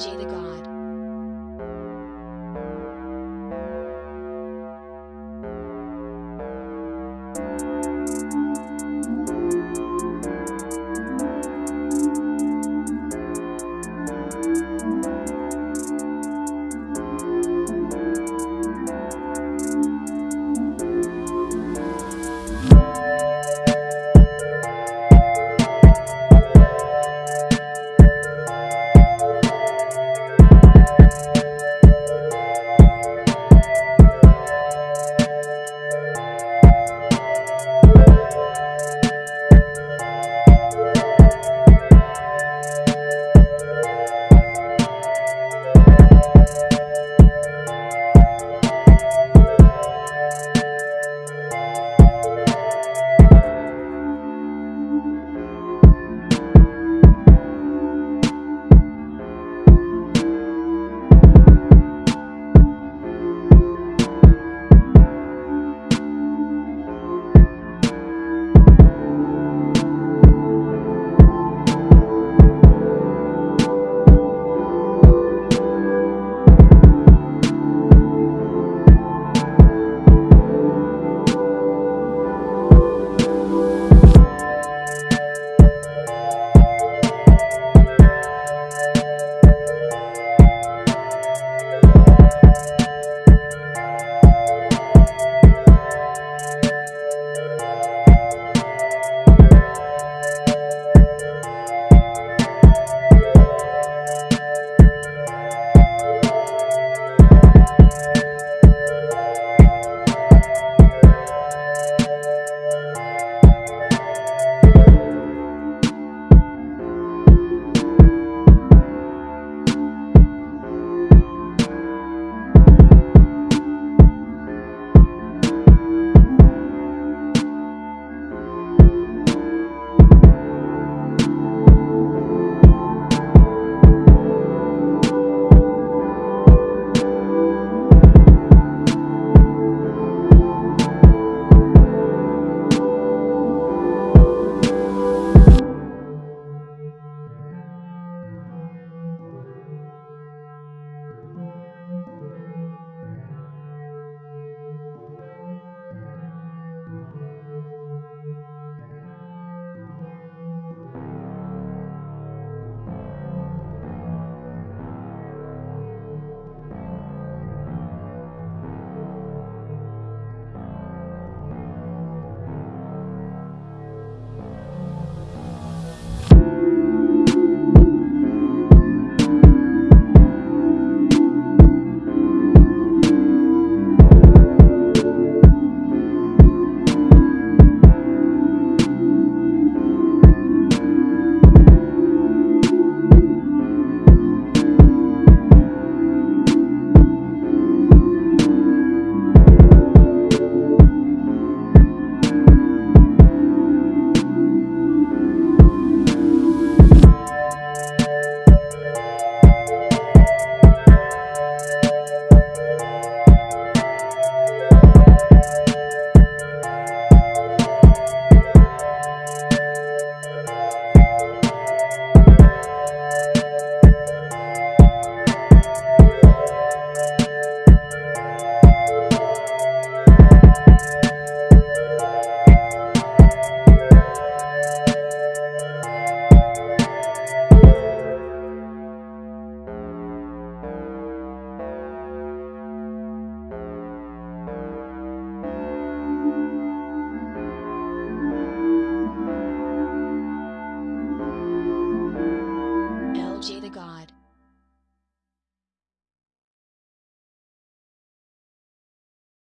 Jada God.